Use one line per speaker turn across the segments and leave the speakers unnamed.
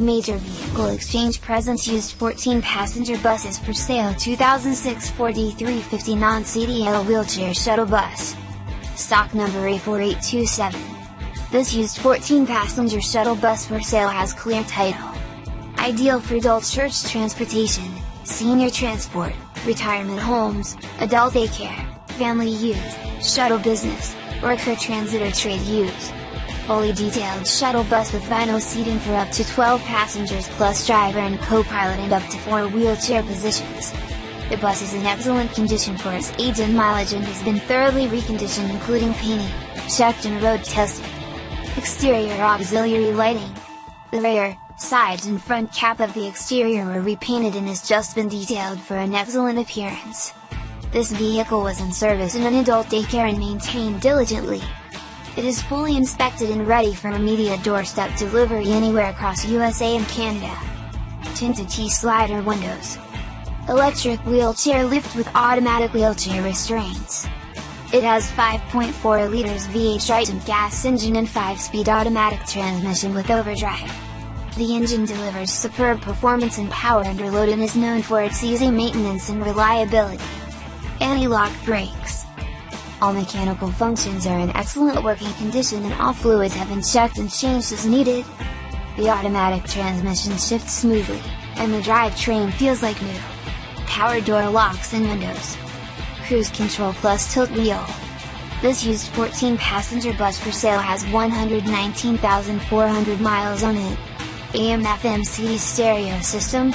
Major Vehicle Exchange presents used 14 passenger buses for sale 2006 Ford E350 non-CDL wheelchair shuttle bus. Stock number A4827. This used 14 passenger shuttle bus for sale has clear title. Ideal for adult church transportation, senior transport, retirement homes, adult daycare, family use, shuttle business, worker transit or trade use fully detailed shuttle bus with vinyl seating for up to 12 passengers plus driver and co-pilot and up to 4 wheelchair positions. The bus is in excellent condition for its age and mileage and has been thoroughly reconditioned including painting, checked and road tested. Exterior auxiliary lighting. The rear, sides and front cap of the exterior were repainted and has just been detailed for an excellent appearance. This vehicle was in service in an adult daycare and maintained diligently. It is fully inspected and ready for immediate doorstep delivery anywhere across USA and Canada. Tinted T-slider windows. Electric wheelchair lift with automatic wheelchair restraints. It has 5.4 liters V8 Triton gas engine and 5-speed automatic transmission with overdrive. The engine delivers superb performance and power under load and is known for its easy maintenance and reliability. Anti-lock brakes all mechanical functions are in excellent working condition and all fluids have been checked and changed as needed. The automatic transmission shifts smoothly, and the drivetrain feels like new. Power door locks and windows. Cruise control plus tilt wheel. This used 14 passenger bus for sale has 119,400 miles on it. AM FM CD stereo system,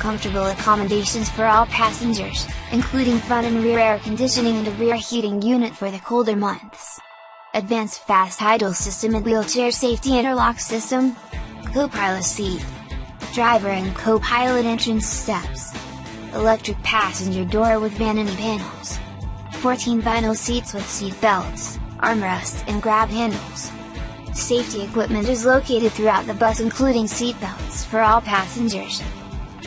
comfortable accommodations for all passengers, including front and rear air conditioning and a rear heating unit for the colder months. Advanced fast idle system and wheelchair safety interlock system, co-pilot seat, driver and co-pilot entrance steps, electric passenger door with vanity panels, 14 vinyl seats with seat belts, armrests and grab handles. Safety equipment is located throughout the bus including seat belts for all passengers,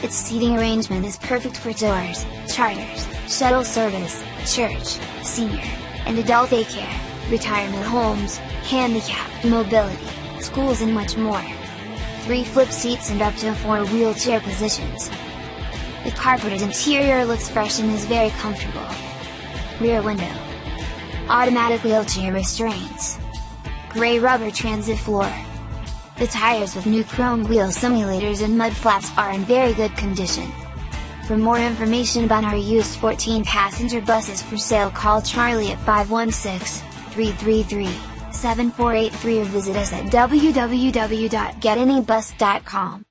its seating arrangement is perfect for tours, charters, shuttle service, church, senior, and adult daycare, retirement homes, handicap, mobility, schools and much more. 3 flip seats and up to 4 wheelchair positions. The carpeted interior looks fresh and is very comfortable. Rear window. Automatic wheelchair restraints. Gray rubber transit floor. The tires with new chrome wheel simulators and mud flaps are in very good condition. For more information about our used 14 passenger buses for sale call Charlie at 516-333-7483 or visit us at www.getanybus.com.